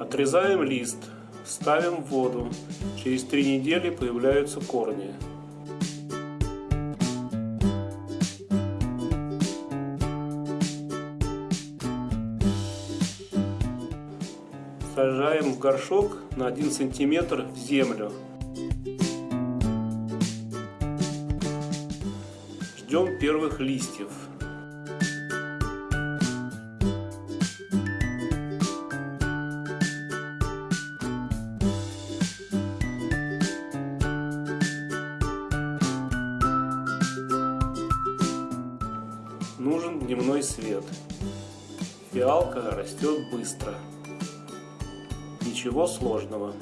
Отрезаем лист, ставим в воду. Через три недели появляются корни. Сажаем в горшок на 1 сантиметр в землю. Ждем первых листьев. Нужен дневной свет. Фиалка растет быстро. Ничего сложного.